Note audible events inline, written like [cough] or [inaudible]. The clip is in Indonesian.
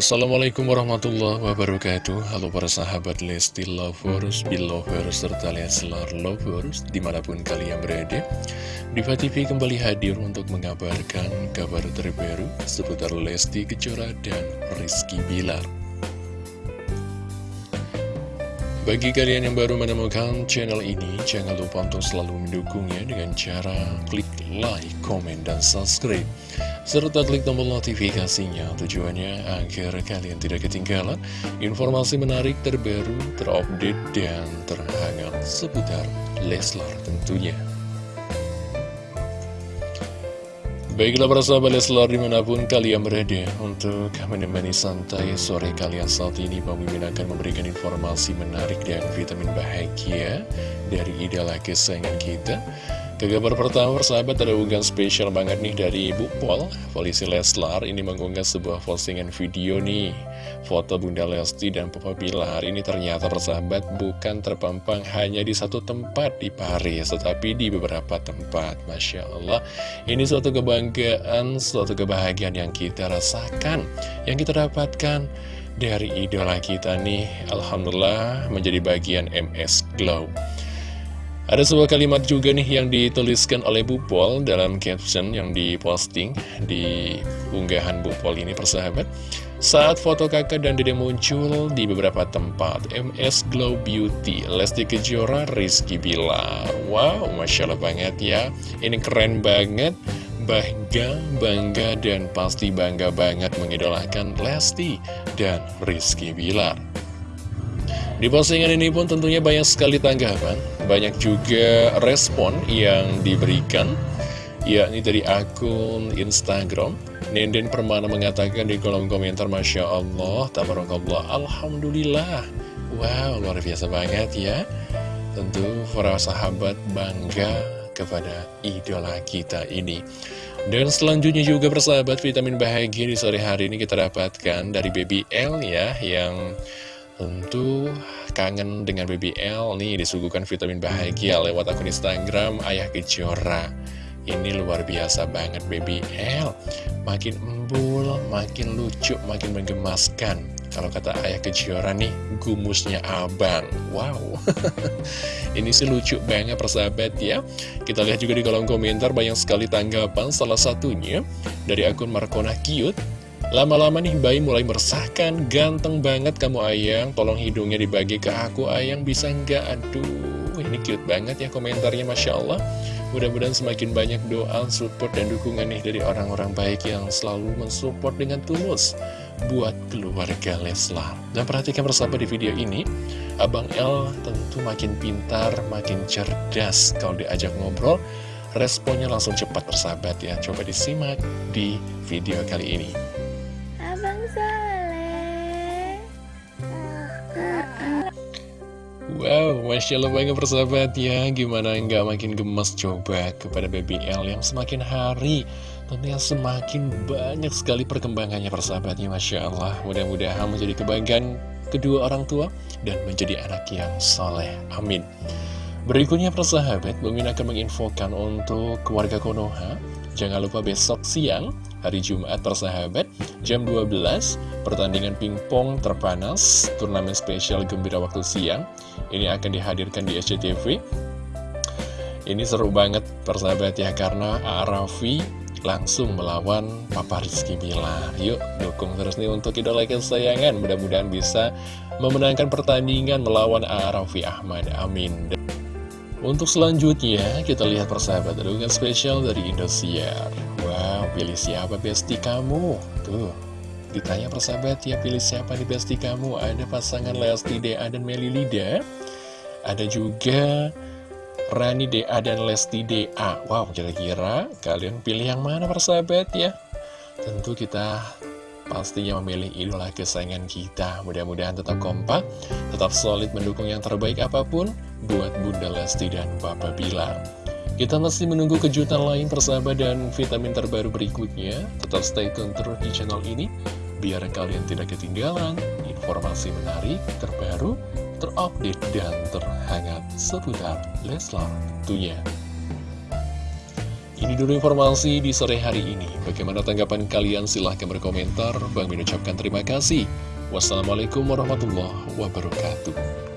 Assalamualaikum warahmatullahi wabarakatuh. Halo para sahabat Lesti Lovers, Belovers, serta Leslar Lovers Di mana pun kalian berada Diva TV kembali hadir untuk mengabarkan kabar terbaru Seputar Lesti Kejora dan Rizky Bilar. Bagi kalian yang baru menemukan channel ini Jangan lupa untuk selalu mendukungnya dengan cara klik like, komen, dan subscribe serta klik tombol notifikasinya tujuannya agar kalian tidak ketinggalan informasi menarik terbaru, terupdate, dan terhangat seputar Leslar tentunya. Baiklah para sahabat Leslar di mana pun kalian berada untuk menemani santai sore kalian saat ini Mimin akan memberikan informasi menarik dan vitamin bahagia dari idola kesayangan kita ke kabar pertama, persahabat ada unggahan spesial banget nih dari Ibu Pol. Polisi Leslar ini mengunggah sebuah postingan video nih. Foto Bunda Lesti dan Papa Bilar Ini ternyata persahabat bukan terpampang hanya di satu tempat di Paris Tetapi di beberapa tempat. Masya Allah Ini suatu kebanggaan, suatu kebahagiaan yang kita rasakan Yang kita dapatkan dari idola kita nih. Alhamdulillah menjadi bagian MS Glow ada sebuah kalimat juga nih yang dituliskan oleh Bu Pol dalam caption yang diposting di unggahan Bu Pol ini persahabat. Saat foto kakak dan dede muncul di beberapa tempat, MS Glow Beauty, Lesti Kejora, Rizky Bilar. Wow, Masya Allah banget ya. Ini keren banget. Bangga, bangga, dan pasti bangga banget mengidolakan Lesti dan Rizky Bilar. Di postingan ini pun tentunya banyak sekali tanggapan, banyak juga respon yang diberikan, yakni dari akun Instagram. Nenden Permana mengatakan di kolom komentar, Masya Allah, Tabarakallah, Alhamdulillah. Wow, luar biasa banget ya. Tentu para sahabat bangga kepada idola kita ini. Dan selanjutnya juga persahabat vitamin bahagia di sore hari ini kita dapatkan dari Baby L ya, yang Tentu kangen dengan BBL nih disuguhkan vitamin bahagia lewat akun Instagram Ayah Kejora. Ini luar biasa banget BBL Makin embul, makin lucu, makin menggemaskan. Kalau kata Ayah Kejora nih, gumusnya abang. Wow. [laughs] Ini sih lucu banget persahabat ya. Kita lihat juga di kolom komentar banyak sekali tanggapan. Salah satunya dari akun Markona Cute Lama-lama nih bayi mulai meresahkan Ganteng banget kamu ayang Tolong hidungnya dibagi ke aku ayang Bisa nggak? Aduh ini cute banget ya komentarnya Masya Allah Mudah-mudahan semakin banyak doa, support, dan dukungan nih dari orang-orang baik yang selalu mensupport dengan tulus buat keluarga Leslar. Dan perhatikan bersama di video ini, Abang L tentu makin pintar, makin cerdas kalau diajak ngobrol. Responnya langsung cepat persahabat ya. Coba disimak di video kali ini. Wow, Masya Allah banget persahabat ya Gimana nggak makin gemes coba kepada Baby L yang semakin hari Tentunya semakin banyak sekali perkembangannya persahabatnya Masya Allah. Mudah-mudahan menjadi kebanggaan kedua orang tua Dan menjadi anak yang soleh. Amin Berikutnya persahabat, Bang akan menginfokan untuk keluarga Konoha. Jangan lupa besok siang hari Jumat persahabat jam 12 pertandingan pingpong terpanas turnamen spesial gembira waktu siang. Ini akan dihadirkan di SCTV ini seru banget persahabat ya karena Arafi langsung melawan Papa Rizky Bilar. Yuk dukung terus nih untuk idola kesayangan. Mudah-mudahan bisa memenangkan pertandingan melawan Arafi Ahmad. Amin untuk selanjutnya, kita lihat persahabat dengan spesial dari Indosiar. Wow, pilih siapa besti kamu? Tuh, ditanya persahabat ya, pilih siapa di besti kamu? Ada pasangan Lesti Dea dan Meli Lida. Ada juga Rani Dea dan Lesti Dea. Wow, kira-kira kalian pilih yang mana persahabat ya? Tentu kita pastinya memilih idola kesayangan kita. Mudah-mudahan tetap kompak, tetap solid mendukung yang terbaik apa pun buat Bunda Lesti dan Bapak Bilar. Kita masih menunggu kejutan lain persahabat dan vitamin terbaru berikutnya. Tetap stay tune terus di channel ini, biar kalian tidak ketinggalan informasi menarik, terbaru, terupdate, dan terhangat seputar Leslar tentunya. Ini dulu informasi di sore hari ini. Bagaimana tanggapan kalian? Silahkan berkomentar. Bang mengucapkan terima kasih. Wassalamualaikum warahmatullahi wabarakatuh.